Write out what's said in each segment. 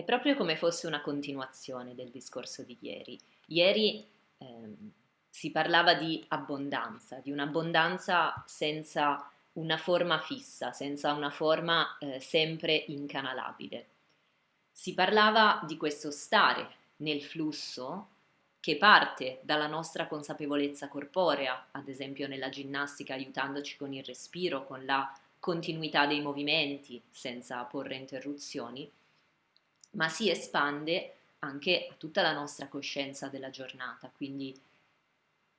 È proprio come fosse una continuazione del discorso di ieri. Ieri ehm, si parlava di abbondanza, di un'abbondanza senza una forma fissa, senza una forma eh, sempre incanalabile. Si parlava di questo stare nel flusso che parte dalla nostra consapevolezza corporea, ad esempio nella ginnastica aiutandoci con il respiro, con la continuità dei movimenti senza porre interruzioni, ma si espande anche a tutta la nostra coscienza della giornata, quindi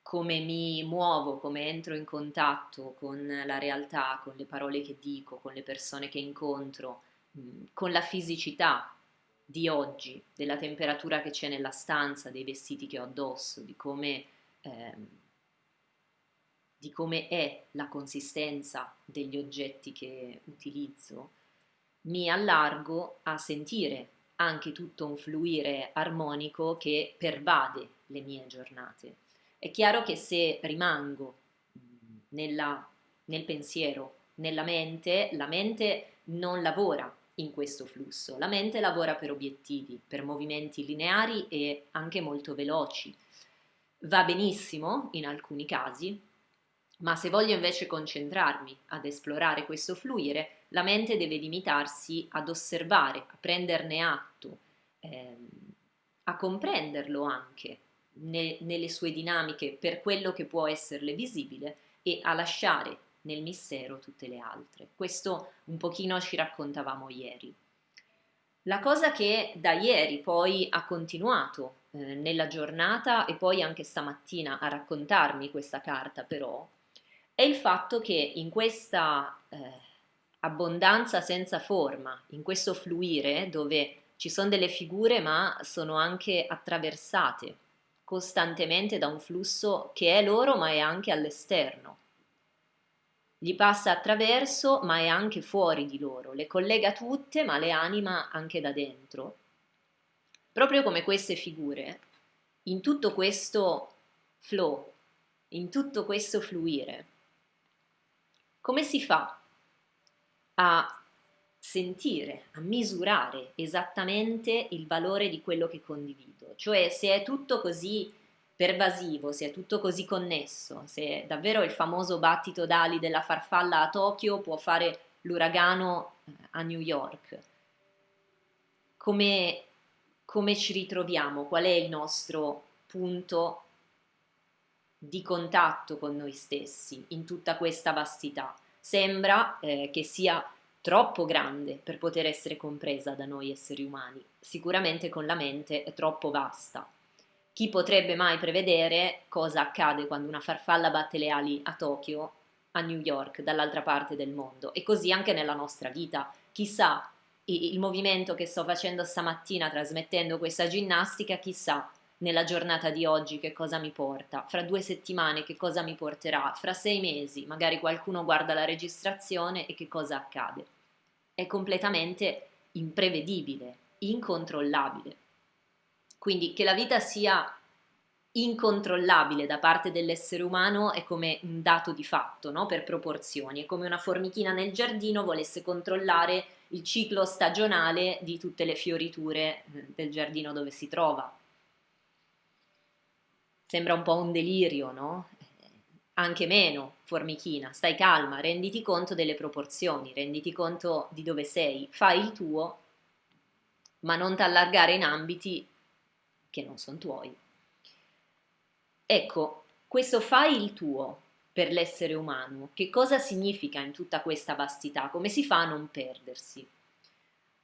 come mi muovo, come entro in contatto con la realtà, con le parole che dico, con le persone che incontro, con la fisicità di oggi, della temperatura che c'è nella stanza, dei vestiti che ho addosso, di come, ehm, di come è la consistenza degli oggetti che utilizzo, mi allargo a sentire anche tutto un fluire armonico che pervade le mie giornate. È chiaro che se rimango nella, nel pensiero, nella mente, la mente non lavora in questo flusso. La mente lavora per obiettivi, per movimenti lineari e anche molto veloci. Va benissimo in alcuni casi, ma se voglio invece concentrarmi ad esplorare questo fluire, la mente deve limitarsi ad osservare, a prenderne atto, ehm, a comprenderlo anche ne, nelle sue dinamiche per quello che può esserle visibile e a lasciare nel mistero tutte le altre. Questo un pochino ci raccontavamo ieri. La cosa che da ieri poi ha continuato eh, nella giornata e poi anche stamattina a raccontarmi questa carta però è il fatto che in questa eh, abbondanza senza forma, in questo fluire dove ci sono delle figure ma sono anche attraversate costantemente da un flusso che è loro ma è anche all'esterno. Gli passa attraverso ma è anche fuori di loro, le collega tutte ma le anima anche da dentro. Proprio come queste figure, in tutto questo flow, in tutto questo fluire, come si fa a sentire, a misurare esattamente il valore di quello che condivido? Cioè se è tutto così pervasivo, se è tutto così connesso, se davvero il famoso battito d'ali della farfalla a Tokyo può fare l'uragano eh, a New York. Come, come ci ritroviamo? Qual è il nostro punto di contatto con noi stessi in tutta questa vastità? Sembra eh, che sia troppo grande per poter essere compresa da noi esseri umani, sicuramente con la mente è troppo vasta chi potrebbe mai prevedere cosa accade quando una farfalla batte le ali a Tokyo, a New York, dall'altra parte del mondo? E così anche nella nostra vita. Chissà il movimento che sto facendo stamattina trasmettendo questa ginnastica, chissà nella giornata di oggi che cosa mi porta, fra due settimane che cosa mi porterà, fra sei mesi magari qualcuno guarda la registrazione e che cosa accade. È completamente imprevedibile, incontrollabile. Quindi che la vita sia incontrollabile da parte dell'essere umano è come un dato di fatto, no? per proporzioni, è come una formichina nel giardino volesse controllare il ciclo stagionale di tutte le fioriture eh, del giardino dove si trova. Sembra un po' un delirio, no? Anche meno, formichina, stai calma, renditi conto delle proporzioni, renditi conto di dove sei, fai il tuo, ma non t'allargare in ambiti che non sono tuoi. Ecco, questo fai il tuo per l'essere umano, che cosa significa in tutta questa vastità? Come si fa a non perdersi?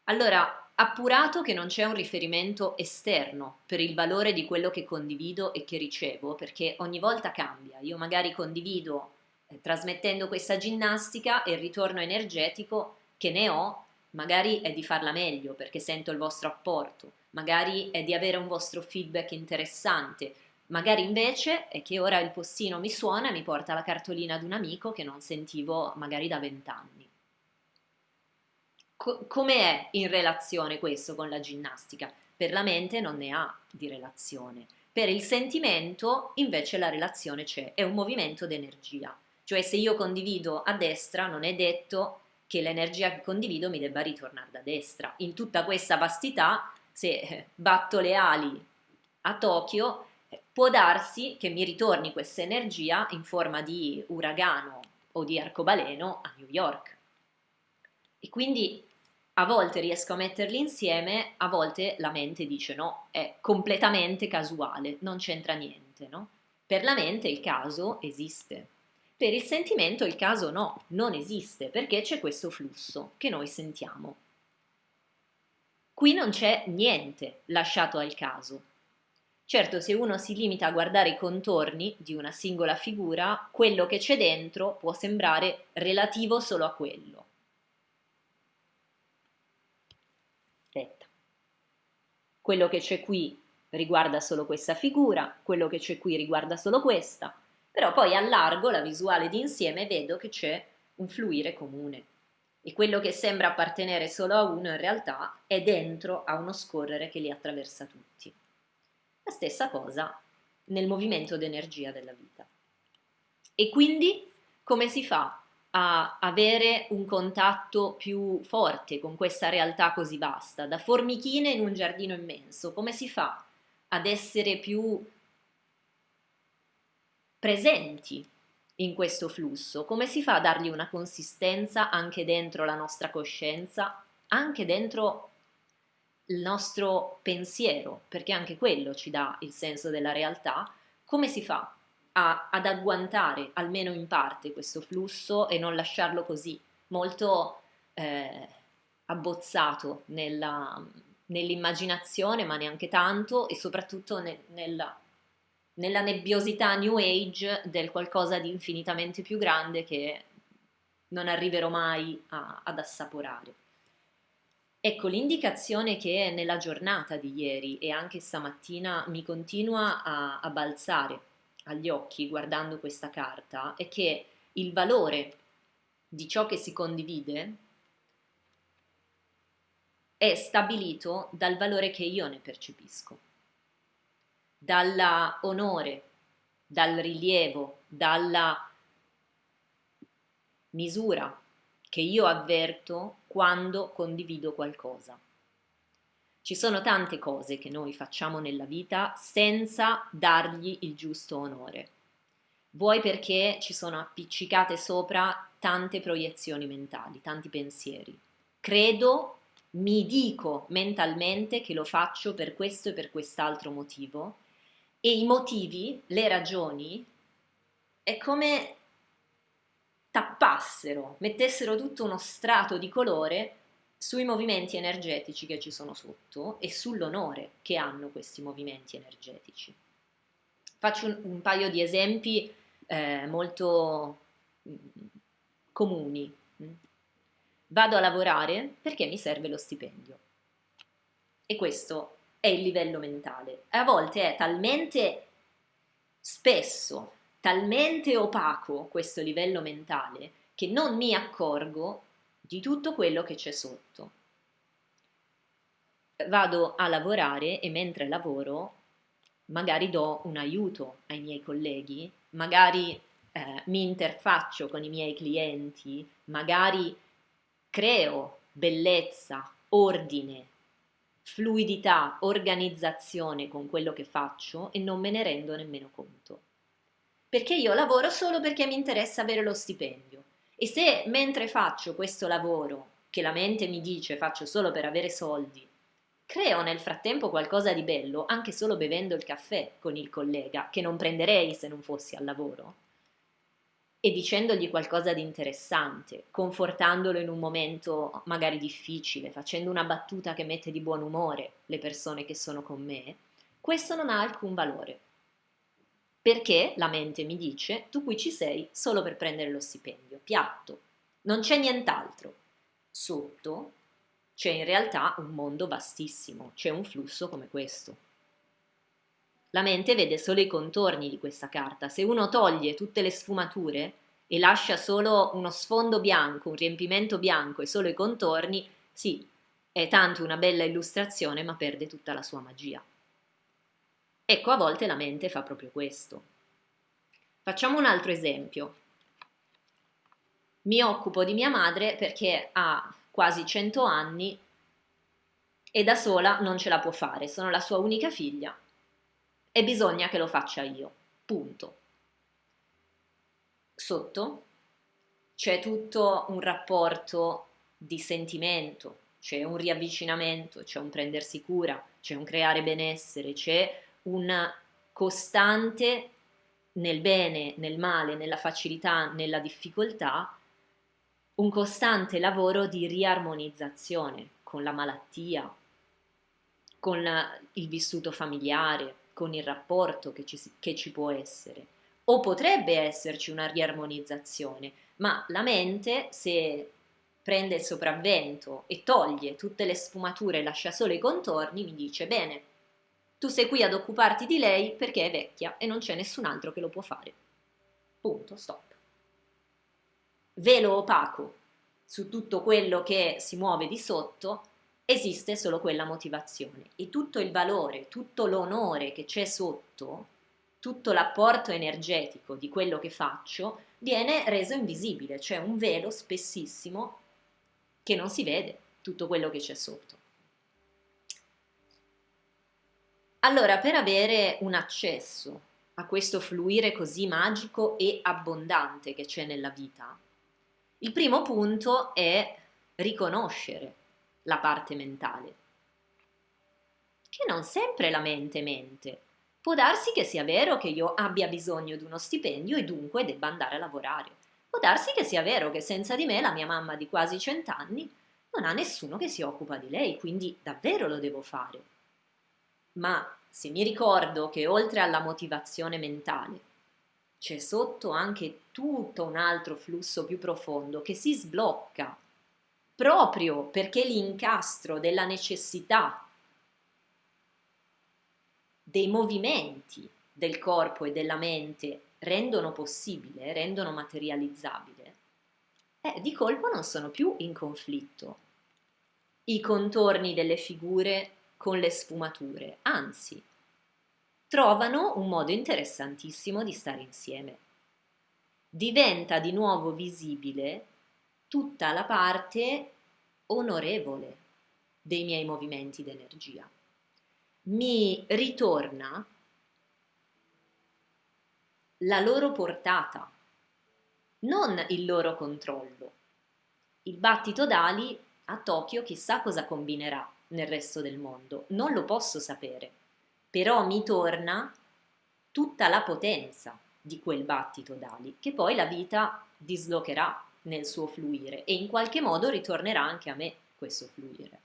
Allora, appurato che non c'è un riferimento esterno per il valore di quello che condivido e che ricevo, perché ogni volta cambia, io magari condivido eh, trasmettendo questa ginnastica e il ritorno energetico che ne ho magari è di farla meglio perché sento il vostro apporto, magari è di avere un vostro feedback interessante, magari invece è che ora il postino mi suona e mi porta la cartolina di un amico che non sentivo magari da vent'anni. Co- come è in relazione questo con la ginnastica? Per la mente non ne ha di relazione, per il sentimento invece la relazione c'è, è un movimento d'energia, cioè se io condivido a destra non è detto che l'energia che condivido mi debba ritornare da destra. In tutta questa vastità, se batto le ali a Tokyo, può darsi che mi ritorni questa energia in forma di uragano o di arcobaleno a New York. E quindi a volte riesco a metterli insieme, a volte la mente dice no, è completamente casuale, non c'entra niente, no? Per la mente il caso esiste. Per il sentimento il caso no, non esiste, perché c'è questo flusso che noi sentiamo. Qui non c'è niente lasciato al caso. Certo, se uno si limita a guardare i contorni di una singola figura, quello che c'è dentro può sembrare relativo solo a quello. Quello che c'è qui riguarda solo questa figura, quello che c'è qui riguarda solo questa, però poi allargo la visuale d'insieme e vedo che c'è un fluire comune e quello che sembra appartenere solo a uno in realtà è dentro a uno scorrere che li attraversa tutti. La stessa cosa nel movimento d'energia della vita. E quindi come si fa a avere un contatto più forte con questa realtà così vasta, da formichine in un giardino immenso? Come si fa ad essere più presenti in questo flusso? Come si fa a dargli una consistenza anche dentro la nostra coscienza, anche dentro il nostro pensiero, perché anche quello ci dà il senso della realtà? Come si fa a, ad agguantare almeno in parte questo flusso e non lasciarlo così molto eh, abbozzato nell'immaginazione, ma neanche tanto, e soprattutto ne, nella nella nebbiosità New Age del qualcosa di infinitamente più grande che non arriverò mai a, ad assaporare. Ecco, l'indicazione che nella giornata di ieri e anche stamattina mi continua a, a balzare agli occhi guardando questa carta è che il valore di ciò che si condivide è stabilito dal valore che io ne percepisco dall'onore, dal rilievo, dalla misura che io avverto quando condivido qualcosa. Ci sono tante cose che noi facciamo nella vita senza dargli il giusto onore. Vuoi perché ci sono appiccicate sopra tante proiezioni mentali, tanti pensieri. Credo, mi dico mentalmente che lo faccio per questo e per quest'altro motivo e i motivi, le ragioni, è come tappassero, mettessero tutto uno strato di colore sui movimenti energetici che ci sono sotto e sull'onore che hanno questi movimenti energetici. Faccio un, un paio di esempi eh, molto mm, comuni. Vado a lavorare perché mi serve lo stipendio. E questo è il livello mentale. A volte è talmente spesso, talmente opaco questo livello mentale che non mi accorgo di tutto quello che c'è sotto. Vado a lavorare e mentre lavoro magari do un aiuto ai miei colleghi, magari eh, mi interfaccio con i miei clienti, magari creo bellezza, ordine, fluidità, organizzazione con quello che faccio e non me ne rendo nemmeno conto. Perché io lavoro solo perché mi interessa avere lo stipendio e se mentre faccio questo lavoro, che la mente mi dice faccio solo per avere soldi, creo nel frattempo qualcosa di bello anche solo bevendo il caffè con il collega, che non prenderei se non fossi al lavoro, e dicendogli qualcosa di interessante, confortandolo in un momento magari difficile, facendo una battuta che mette di buon umore le persone che sono con me, questo non ha alcun valore. Perché la mente mi dice, tu qui ci sei solo per prendere lo stipendio, piatto, non c'è nient'altro. Sotto c'è in realtà un mondo vastissimo, c'è un flusso come questo. La mente vede solo i contorni di questa carta. Se uno toglie tutte le sfumature e lascia solo uno sfondo bianco, un riempimento bianco e solo i contorni, sì, è tanto una bella illustrazione, ma perde tutta la sua magia. Ecco, a volte la mente fa proprio questo. Facciamo un altro esempio. mi occupo di mia madre perché ha quasi 100 anni e da sola non ce la può fare, sono la sua unica figlia e bisogna che lo faccia io, punto. Sotto c'è tutto un rapporto di sentimento, c'è un riavvicinamento, c'è un prendersi cura, c'è un creare benessere, c'è un costante nel bene, nel male, nella facilità, nella difficoltà, un costante lavoro di riarmonizzazione con la malattia, con il vissuto familiare, con il rapporto che ci, che ci può essere. O potrebbe esserci una riarmonizzazione, ma la mente, se prende il sopravvento e toglie tutte le sfumature lascia solo i contorni, mi dice bene, tu sei qui ad occuparti di lei perché è vecchia e non c'è nessun altro che lo può fare. Punto, stop velo opaco su tutto quello che si muove di sotto, esiste solo quella motivazione e tutto il valore, tutto l'onore che c'è sotto, tutto l'apporto energetico di quello che faccio viene reso invisibile, cioè un velo spessissimo che non si vede tutto quello che c'è sotto. Allora, per avere un accesso a questo fluire così magico e abbondante che c'è nella vita, il primo punto è riconoscere la parte mentale, che non sempre la mente mente. Può darsi che sia vero che io abbia bisogno di uno stipendio e dunque debba andare a lavorare. Può darsi che sia vero che senza di me la mia mamma di quasi cent'anni non ha nessuno che si occupa di lei, quindi davvero lo devo fare. Ma se mi ricordo che oltre alla motivazione mentale c'è sotto anche tutto un altro flusso più profondo che si sblocca proprio perché l'incastro della necessità dei movimenti del corpo e della mente rendono possibile, rendono materializzabile, eh, di colpo non sono più in conflitto. I contorni delle figure con le sfumature, anzi, trovano un modo interessantissimo di stare insieme. Diventa di nuovo visibile tutta la parte onorevole dei miei movimenti d'energia. Mi ritorna la loro portata, non il loro controllo. Il battito d'ali a Tokyo chissà cosa combinerà nel resto del mondo, non lo posso sapere però mi torna tutta la potenza di quel battito d'ali, che poi la vita dislocherà nel suo fluire e in qualche modo ritornerà anche a me questo fluire.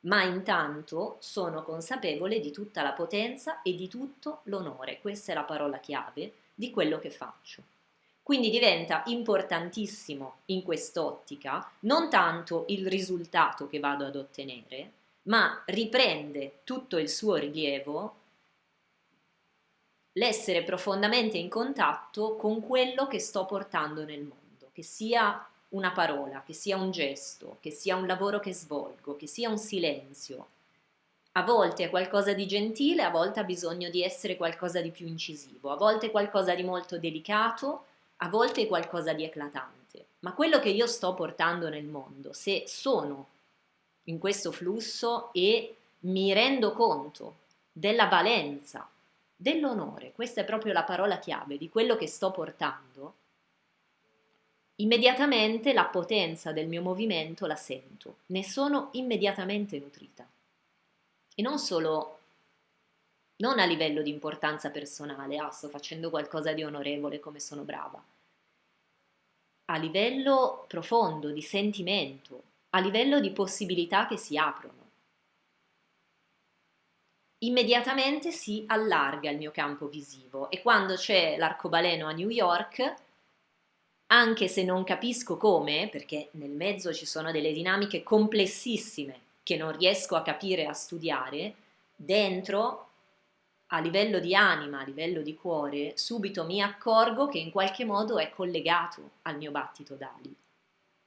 Ma intanto sono consapevole di tutta la potenza e di tutto l'onore, questa è la parola chiave di quello che faccio. Quindi diventa importantissimo in quest'ottica non tanto il risultato che vado ad ottenere, ma riprende tutto il suo rilievo l'essere profondamente in contatto con quello che sto portando nel mondo, che sia una parola, che sia un gesto, che sia un lavoro che svolgo, che sia un silenzio. A volte è qualcosa di gentile, a volte ha bisogno di essere qualcosa di più incisivo, a volte è qualcosa di molto delicato, a volte qualcosa di eclatante. Ma quello che io sto portando nel mondo, se sono in questo flusso e mi rendo conto della valenza, dell'onore, questa è proprio la parola chiave di quello che sto portando, immediatamente la potenza del mio movimento la sento, ne sono immediatamente nutrita. E non solo, non a livello di importanza personale, ah sto facendo qualcosa di onorevole come sono brava, a livello profondo di sentimento, a livello di possibilità che si aprono. Immediatamente si allarga il mio campo visivo e quando c'è l'arcobaleno a New York, anche se non capisco come, perché nel mezzo ci sono delle dinamiche complessissime che non riesco a capire e a studiare, dentro, a livello di anima, a livello di cuore, subito mi accorgo che in qualche modo è collegato al mio battito d'ali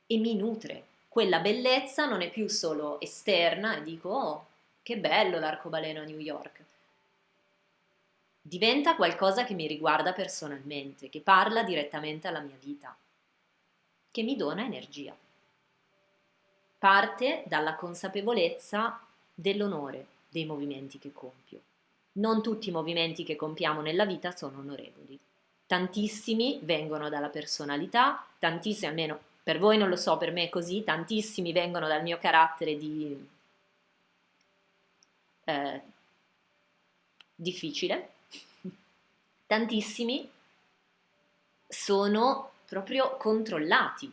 e mi nutre quella bellezza non è più solo esterna e dico oh che bello l'arcobaleno a New York diventa qualcosa che mi riguarda personalmente che parla direttamente alla mia vita che mi dona energia. Parte dalla consapevolezza dell'onore dei movimenti che compio. Non tutti i movimenti che compiamo nella vita sono onorevoli. Tantissimi vengono dalla personalità, tantissimi, almeno per voi non lo so, per me è così, tantissimi vengono dal mio carattere di eh, difficile, tantissimi sono proprio controllati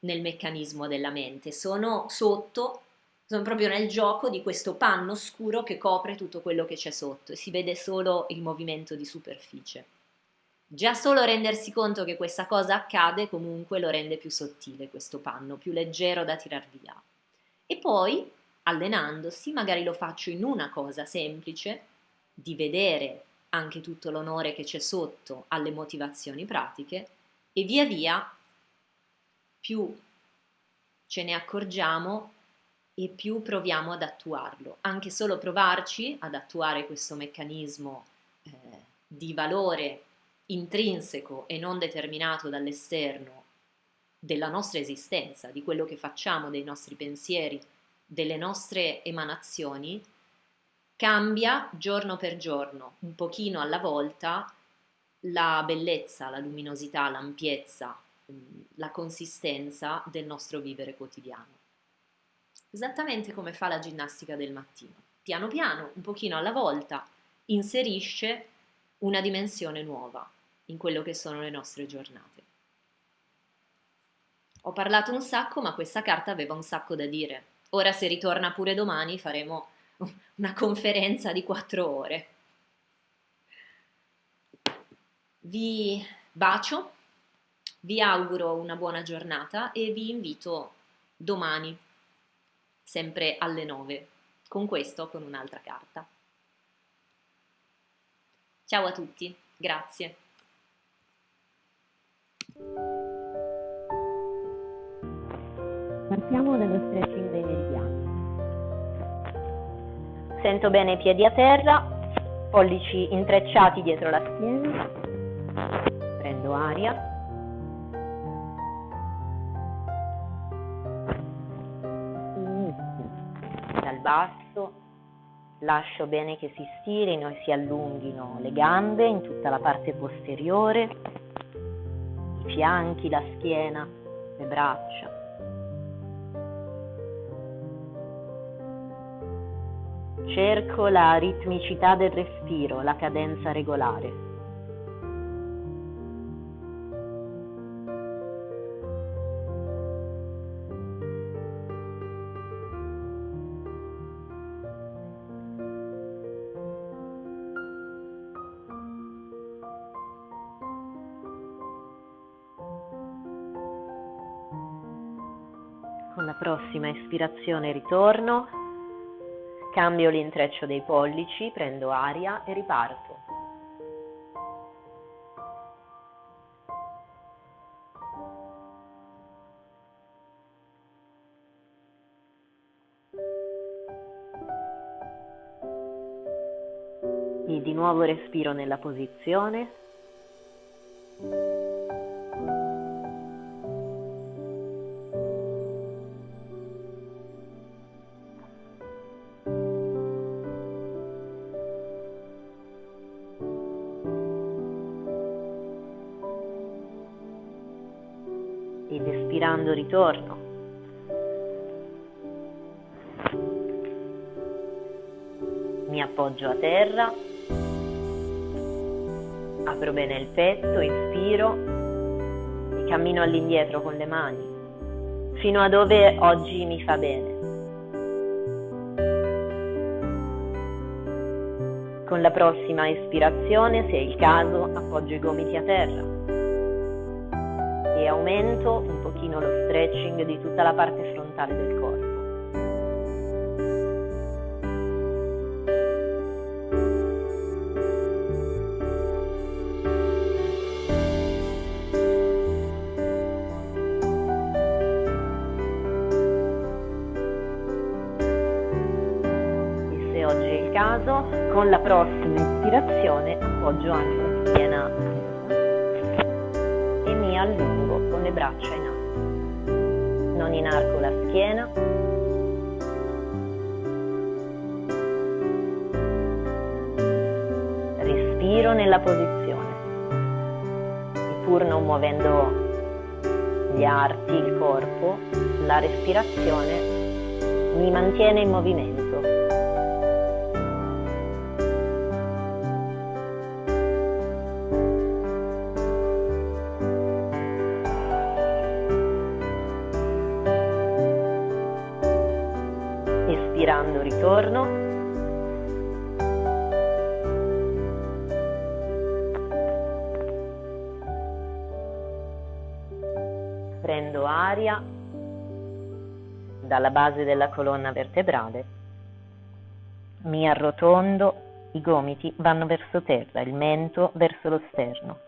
nel meccanismo della mente, sono sotto, sono proprio nel gioco di questo panno scuro che copre tutto quello che c'è sotto e si vede solo il movimento di superficie. Già solo rendersi conto che questa cosa accade comunque lo rende più sottile questo panno, più leggero da tirar via. E poi, allenandosi, magari lo faccio in una cosa semplice, di vedere anche tutto l'onore che c'è sotto alle motivazioni pratiche e via via più ce ne accorgiamo e più proviamo ad attuarlo. Anche solo provarci ad attuare questo meccanismo eh, di valore intrinseco e non determinato dall'esterno della nostra esistenza, di quello che facciamo, dei nostri pensieri, delle nostre emanazioni, cambia giorno per giorno, un pochino alla volta, la bellezza, la luminosità, l'ampiezza, la consistenza del nostro vivere quotidiano. Esattamente come fa la ginnastica del mattino. Piano piano, un pochino alla volta, inserisce una dimensione nuova, in quello che sono le nostre giornate. Ho parlato un sacco, ma questa carta aveva un sacco da dire. Ora se ritorna pure domani faremo una conferenza di quattro ore. Vi bacio, vi auguro una buona giornata e vi invito domani, sempre alle 9, con questo con un'altra carta. Ciao a tutti, grazie. Partiamo dallo stretching dei meridiani. Sento bene i piedi a terra, pollici intrecciati dietro la schiena. Prendo aria. Basso, lascio bene che si stirino e si allunghino le gambe in tutta la parte posteriore i fianchi, la schiena, le braccia. Cerco la ritmicità del respiro, la cadenza regolare. Con la prossima ispirazione ritorno, cambio l'intreccio dei pollici, prendo aria e riparto. E di nuovo respiro nella posizione ritorno. Mi appoggio a terra, apro bene il petto, inspiro e cammino all'indietro con le mani, fino a dove oggi mi fa bene. Con la prossima espirazione, se è il caso, appoggio i gomiti a terra e aumento un pochino lo stretching di tutta la parte frontale del corpo. E se oggi è il caso, con la prossima ispirazione appoggio anche la schiena e mi allungo con le braccia in alto. In arco la schiena. Respiro nella posizione. Pur non muovendo gli arti, il corpo, la respirazione mi mantiene in movimento. Ritorno. Prendo aria dalla base della colonna vertebrale, mi arrotondo, i gomiti vanno verso terra, il mento verso lo sterno.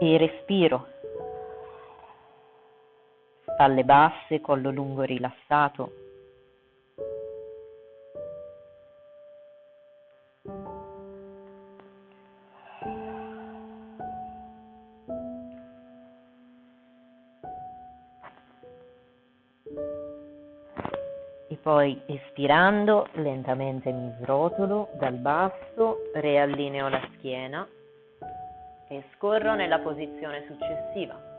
E respiro. Spalle basse, collo lungo rilassato, Poi espirando lentamente mi srotolo dal basso, riallineo la schiena e scorro nella posizione successiva.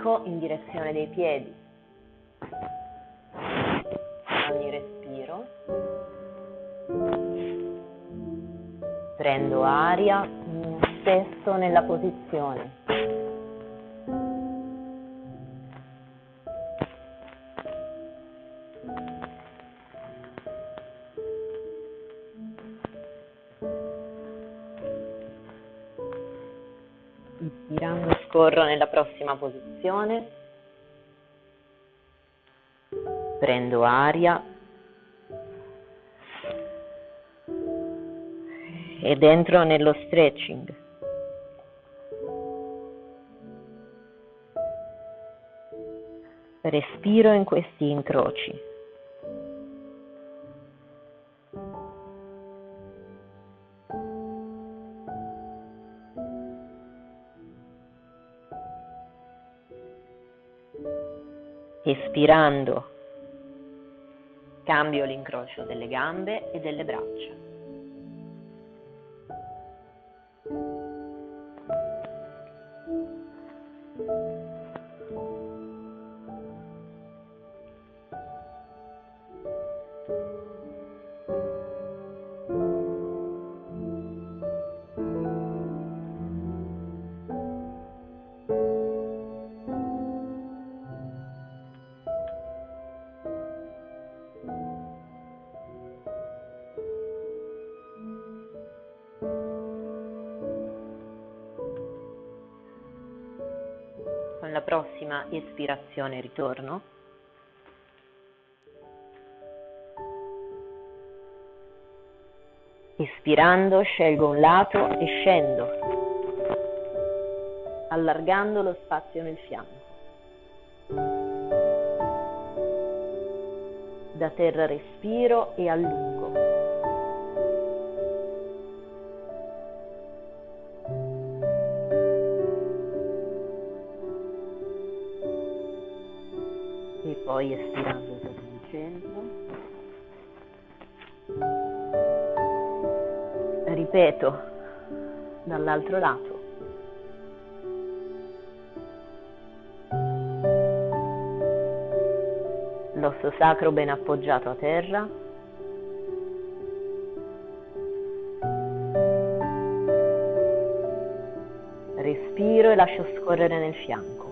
L'ombelico in direzione dei piedi. Ogni respiro. Prendo aria, stesso nella posizione. Prossima posizione, prendo aria ed entro nello stretching. Respiro in questi incroci. Espirando cambio l'incrocio delle gambe e delle braccia. Con la prossima espirazione ritorno. Espirando scelgo un lato e scendo, allargando lo spazio nel fianco. Da terra respiro e allungo. Dall'altro lato. L'osso sacro ben appoggiato a terra. Respiro e lascio scorrere nel fianco.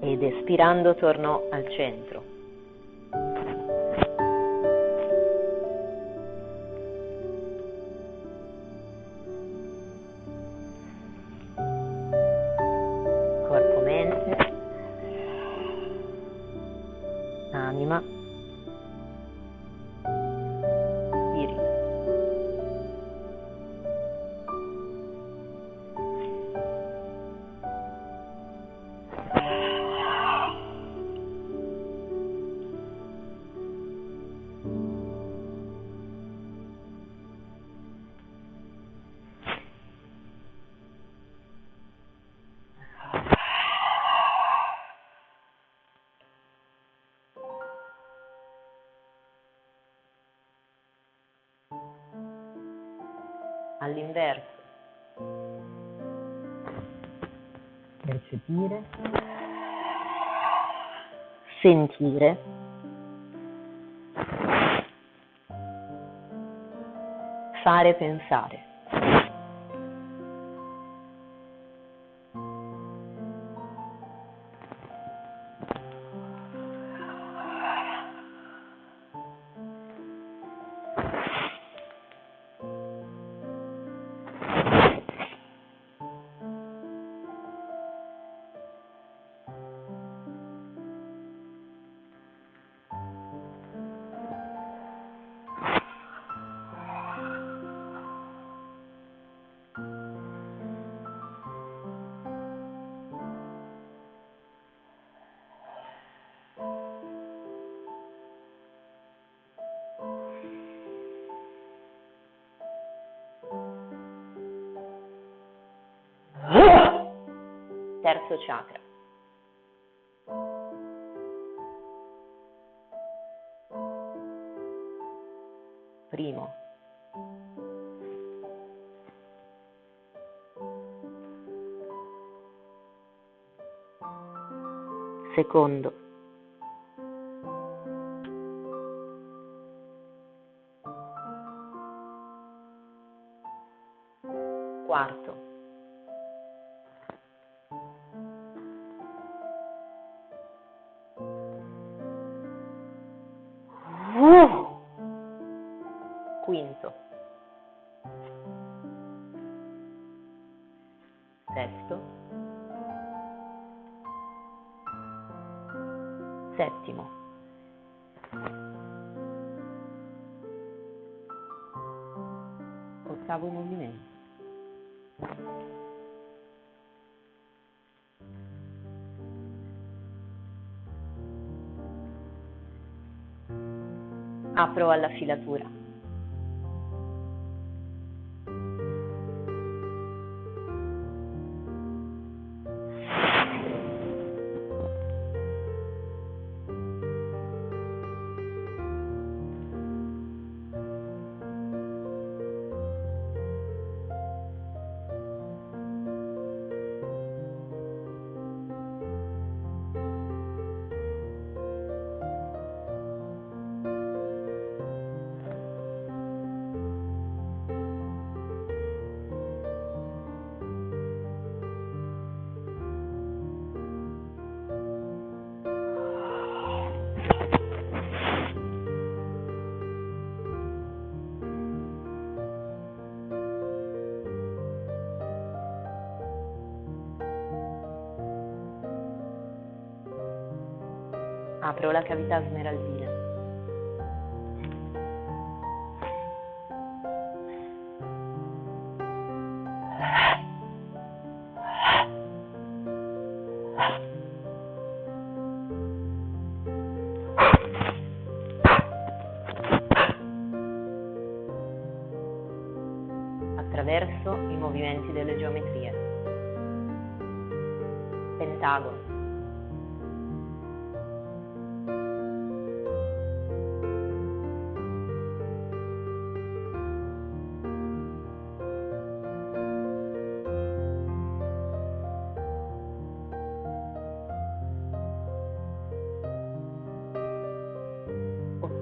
ed espirando torno al centro. All'inverso. Percepire, sentire, fare pensare. Terzo chakra. Primo. Secondo. Settimo, ottavo movimento. Apro alla filatura. Apro la cavità smeraldina.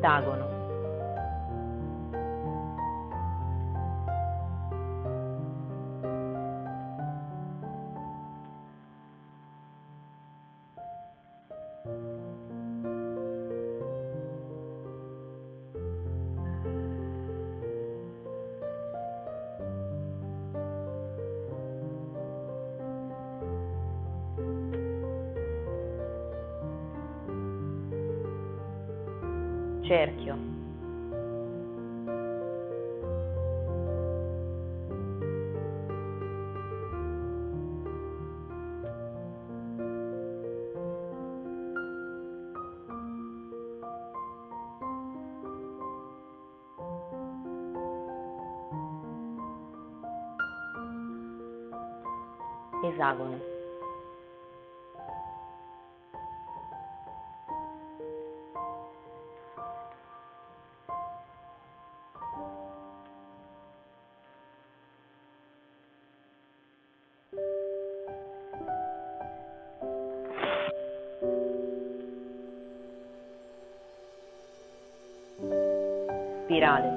Pentagono. Pentagono. Spirale.